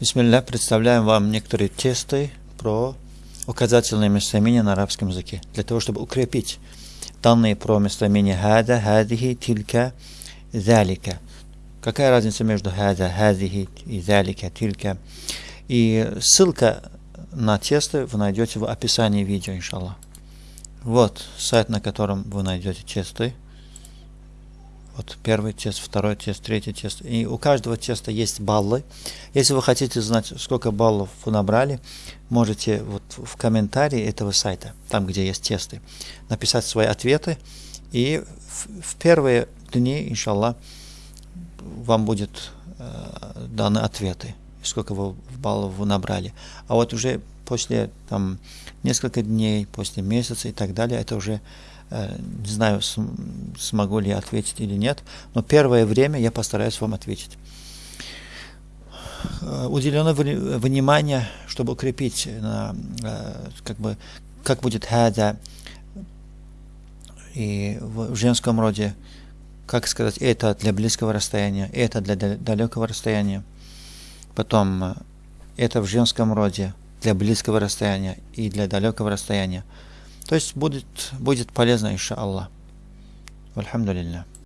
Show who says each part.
Speaker 1: Бисмилля, представляем вам некоторые тесты про указательные местоимения на арабском языке, для того, чтобы укрепить данные про местоимения хада, хадихи, тилька, залика. Какая разница между хада, хадихи и залика, тилька? И ссылка на тесты вы найдете в описании видео, иншаллах. Вот сайт, на котором вы найдете тесты. Вот первый тест, второй тест, третий тест. И у каждого теста есть баллы. Если вы хотите знать, сколько баллов вы набрали, можете вот в комментарии этого сайта, там, где есть тесты, написать свои ответы. И в, в первые дни, иншаллах, вам будет э, даны ответы, сколько вы баллов вы набрали. А вот уже после там, несколько дней, после месяца и так далее, это уже Э, не знаю, смогу ли я ответить или нет, но первое время я постараюсь вам ответить. Э, уделено внимание, чтобы укрепить, э, как бы, как будет хада и в женском роде, как сказать, это для близкого расстояния, это для далекого расстояния. Потом это в женском роде для близкого расстояния и для далекого расстояния. То есть будет, будет полезно, иншаллах. Альхамдулилля.